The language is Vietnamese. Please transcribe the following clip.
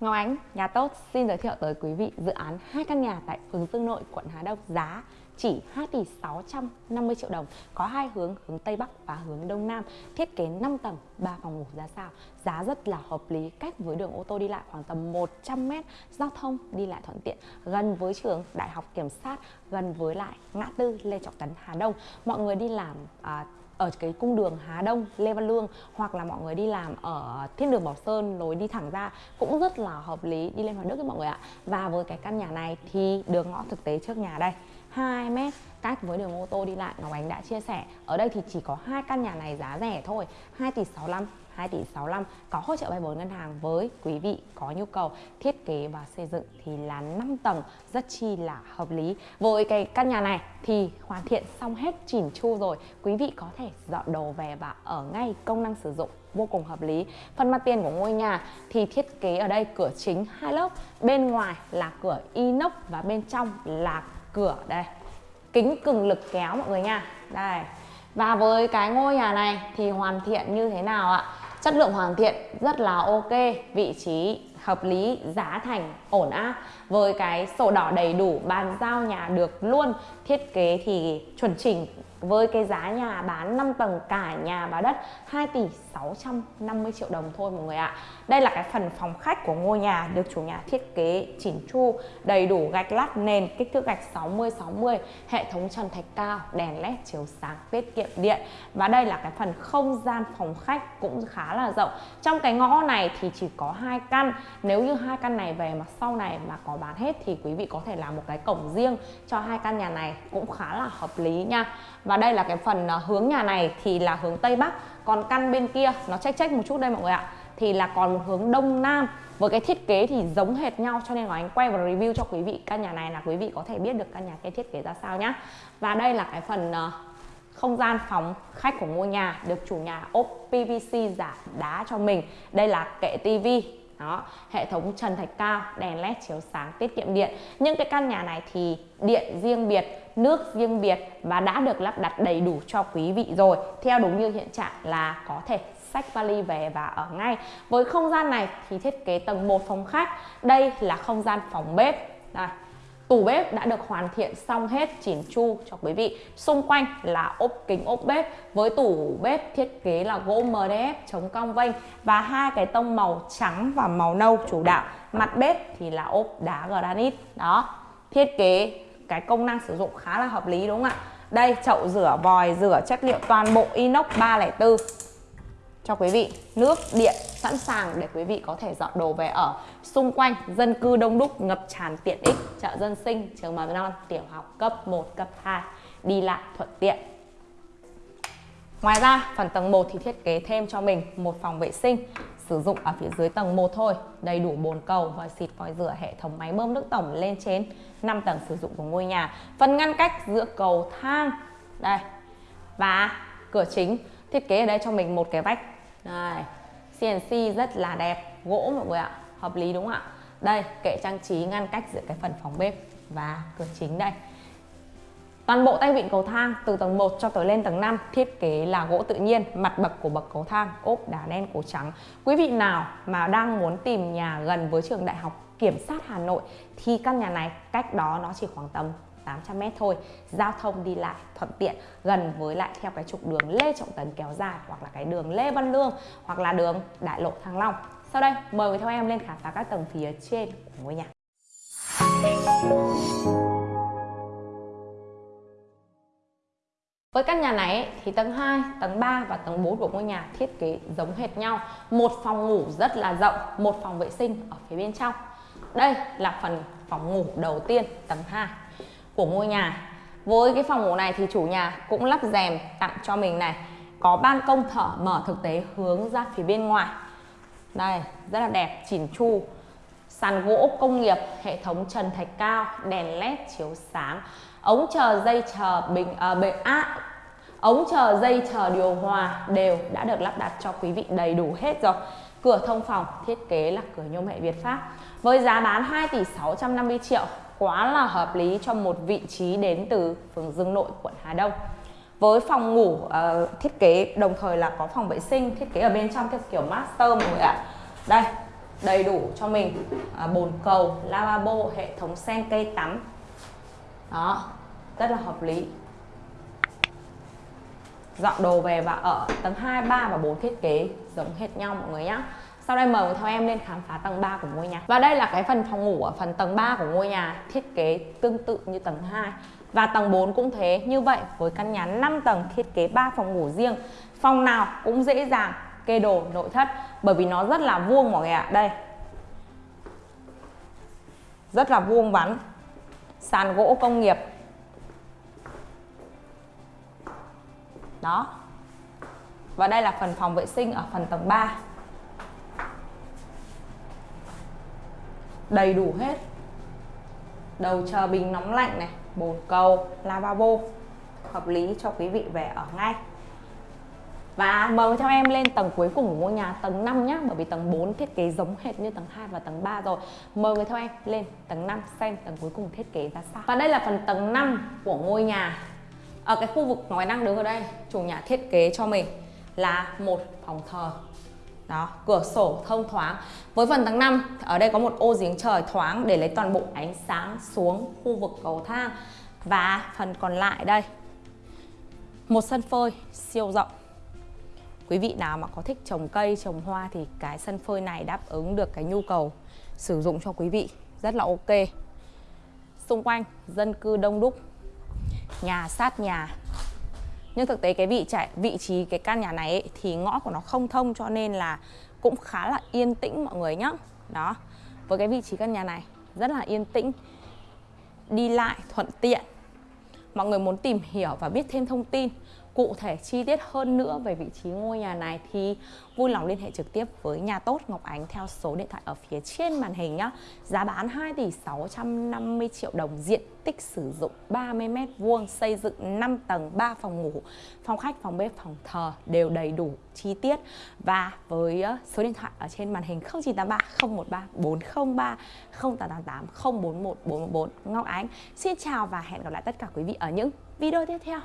Ngọc Ánh, nhà tốt xin giới thiệu tới quý vị dự án hai căn nhà tại phường Dương Nội, quận Hà Đông giá chỉ 2 tỷ 650 triệu đồng có hai hướng hướng Tây Bắc và hướng Đông Nam thiết kế 5 tầng 3 phòng ngủ ra sao. Giá rất là hợp lý cách với đường ô tô đi lại khoảng tầm 100 m giao thông đi lại thuận tiện gần với trường Đại học Kiểm sát gần với lại ngã tư Lê Trọng Tấn Hà Đông. Mọi người đi làm à, ở cái cung đường Hà Đông, Lê Văn Lương hoặc là mọi người đi làm ở Thiên đường Bảo Sơn lối đi thẳng ra cũng rất là hợp lý đi lên Hoài Đức các mọi người ạ. Và với cái căn nhà này thì đường ngõ thực tế trước nhà đây 2 mét, cách với đường ô tô đi lại Ngọc Ánh đã chia sẻ. Ở đây thì chỉ có hai căn nhà này giá rẻ thôi 2 tỷ 65 2 tỷ 65 có hỗ trợ vay vốn ngân hàng với quý vị có nhu cầu. Thiết kế và xây dựng thì là 5 tầng, rất chi là hợp lý. Với cái căn nhà này thì hoàn thiện xong hết chỉn chu rồi. Quý vị có thể dọn đồ về và ở ngay công năng sử dụng, vô cùng hợp lý. Phần mặt tiền của ngôi nhà thì thiết kế ở đây, cửa chính hai lớp, bên ngoài là cửa inox và bên trong là cửa, đây. Kính cường lực kéo mọi người nha. Đây. Và với cái ngôi nhà này thì hoàn thiện như thế nào ạ? Chất lượng hoàn thiện rất là ok, vị trí hợp lý, giá thành ổn áp với cái sổ đỏ đầy đủ, bàn giao nhà được luôn, thiết kế thì chuẩn chỉnh với cái giá nhà bán 5 tầng cả nhà và đất 2 tỷ 650 triệu đồng thôi mọi người ạ. Đây là cái phần phòng khách của ngôi nhà được chủ nhà thiết kế chỉnh chu, đầy đủ gạch lát nền, kích thước gạch 60 60 hệ thống trần thạch cao, đèn led chiếu sáng, tiết kiệm điện. Và đây là cái phần không gian phòng khách cũng khá là rộng. Trong cái ngõ này thì chỉ có hai căn. Nếu như hai căn này về mà sau này mà có bán hết thì quý vị có thể làm một cái cổng riêng cho hai căn nhà này. Cũng khá là hợp lý nha và đây là cái phần ờ, hướng nhà này thì là hướng Tây Bắc. Còn căn bên kia, nó check check một chút đây mọi người ạ, thì là còn một hướng Đông Nam. Với cái thiết kế thì giống hệt nhau, cho nên là anh quay và review cho quý vị căn nhà này là quý vị có thể biết được căn nhà cái thiết kế ra sao nhá. Và đây là cái phần ờ, không gian phòng khách của ngôi nhà được chủ nhà ốp PVC giả đá cho mình. Đây là kệ tivi đó, hệ thống trần thạch cao, đèn led chiếu sáng, tiết kiệm điện. Những cái căn nhà này thì điện riêng biệt, nước riêng biệt và đã được lắp đặt đầy đủ cho quý vị rồi. Theo đúng như hiện trạng là có thể sách vali về và ở ngay. Với không gian này thì thiết kế tầng 1 phòng khách. Đây là không gian phòng bếp. Đây. Tủ bếp đã được hoàn thiện xong hết, chỉn chu cho quý vị. Xung quanh là ốp kính ốp bếp Với tủ bếp thiết kế là gỗ MDF chống cong vênh Và hai cái tông màu trắng và màu nâu chủ đạo. Mặt bếp thì là ốp đá granite. Đó, Thiết kế cái công năng sử dụng khá là hợp lý, đúng không ạ? Đây, chậu rửa, vòi rửa, chất liệu toàn bộ inox 304 cho quý vị. Nước điện sẵn sàng để quý vị có thể dọn đồ về ở xung quanh dân cư đông đúc ngập tràn tiện ích chợ dân sinh trường mầm non tiểu học cấp 1 cấp 2 đi lại thuận tiện. Ngoài ra, phần tầng 1 thì thiết kế thêm cho mình một phòng vệ sinh sử dụng ở phía dưới tầng 1 thôi, đầy đủ bồn cầu, vòi xịt, vòi rửa, hệ thống máy bơm nước tổng lên trên 5 tầng sử dụng của ngôi nhà. Phần ngăn cách giữa cầu thang đây và cửa chính. Thiết kế ở đây cho mình một cái vách đây CNC rất là đẹp gỗ mọi người ạ hợp lý đúng không ạ đây kệ trang trí ngăn cách giữa cái phần phòng bếp và cửa chính đây Toàn bộ tay vịn cầu thang từ tầng 1 cho tới lên tầng 5 thiết kế là gỗ tự nhiên, mặt bậc của bậc cầu thang ốp đá đen cổ trắng. Quý vị nào mà đang muốn tìm nhà gần với trường đại học Kiểm sát Hà Nội thì căn nhà này cách đó nó chỉ khoảng tầm 800m thôi giao thông đi lại thuận tiện gần với lại theo cái trục đường Lê Trọng Tấn kéo dài hoặc là cái đường Lê Văn Lương hoặc là đường Đại lộ Thăng Long sau đây mời người theo em lên khám phá các tầng phía trên của ngôi nhà Với căn nhà này thì tầng 2, tầng 3 và tầng 4 của ngôi nhà thiết kế giống hệt nhau. Một phòng ngủ rất là rộng, một phòng vệ sinh ở phía bên trong. Đây là phần phòng ngủ đầu tiên tầng 2 của ngôi nhà. Với cái phòng ngủ này thì chủ nhà cũng lắp rèm tặng cho mình này. Có ban công thở mở thực tế hướng ra phía bên ngoài. Đây rất là đẹp chỉn chu. Sàn gỗ công nghiệp hệ thống trần thạch cao đèn led chiếu sáng. Ống chờ dây chờ bình à, bệ á ống chờ dây chờ điều hòa đều đã được lắp đặt cho quý vị đầy đủ hết rồi. Cửa thông phòng thiết kế là cửa nhôm hệ Việt Pháp với giá bán 2 tỷ 650 triệu quá là hợp lý cho một vị trí đến từ phường Dương Nội, quận Hà Đông. Với phòng ngủ uh, thiết kế đồng thời là có phòng vệ sinh thiết kế ở bên trong theo kiểu master mọi người ạ. Đây, đầy đủ cho mình uh, bồn cầu lavabo hệ thống sen cây tắm đó rất là hợp lý dọn đồ về và ở tầng 2, 3 và 4 thiết kế giống hệt nhau mọi người nhé sau đây mời theo em lên khám phá tầng 3 của ngôi nhà. Và đây là cái phần phòng ngủ ở phần tầng 3 của ngôi nhà, Thiết kế tương tự như tầng 2 Và tầng 4 cũng thế, Như vậy, với căn nhà 5 tầng thiết kế 3 phòng ngủ riêng. Phòng nào cũng dễ dàng, kê đồ, nội thất, Bởi vì nó rất là vuông mọi người ạ. Đây. Rất là vuông vắn. Sàn gỗ công nghiệp. Đó. Và đây là phần phòng vệ sinh ở phần tầng 3 đầy đủ hết. Đầu chờ bình nóng lạnh này, bồn cầu, lavabo. Hợp lý cho quý vị về ở ngay. Và mời theo em lên tầng cuối cùng của ngôi nhà, tầng 5 nhé Bởi vì tầng 4 thiết kế giống hệt như tầng 2 và tầng 3 rồi. Mời người theo em lên tầng 5 xem tầng cuối cùng thiết kế ra sao. Và đây là phần tầng 5 của ngôi nhà. Ở cái khu vực ngoài đang đứng ở đây, Chủ nhà thiết kế cho mình là một phòng thờ đó, cửa sổ thông thoáng. Với phần tầng 5 ở đây có một ô giếng trời thoáng để lấy toàn bộ ánh sáng xuống khu vực cầu thang. Và phần còn lại đây, một sân phơi siêu rộng. Quý vị nào mà có thích trồng cây, trồng hoa thì cái sân phơi này đáp ứng được cái nhu cầu sử dụng cho quý vị, rất là ok. Xung quanh dân cư đông đúc, nhà sát nhà nhưng thực tế cái vị trải vị trí cái căn nhà này ấy, thì ngõ của nó không thông cho nên là cũng khá là yên tĩnh mọi người nhá. Đó với cái vị trí căn nhà này rất là yên tĩnh đi lại thuận tiện. Mọi người muốn tìm hiểu và biết thêm thông tin cụ thể chi tiết hơn nữa về vị trí ngôi nhà này thì vui lòng liên hệ trực tiếp với nhà tốt Ngọc Ánh theo số điện thoại ở phía trên màn hình nhé. Giá bán 2 tỷ 650 triệu đồng, diện tích sử dụng 30m2, xây dựng 5 tầng, 3 phòng ngủ, phòng khách, phòng bếp, phòng thờ đều đầy đủ chi tiết và với số điện thoại ở trên màn hình 0983 013 403 0888 041 414 Ngọc Ánh. Xin chào và hẹn gặp lại tất cả quý vị ở những video tiếp theo.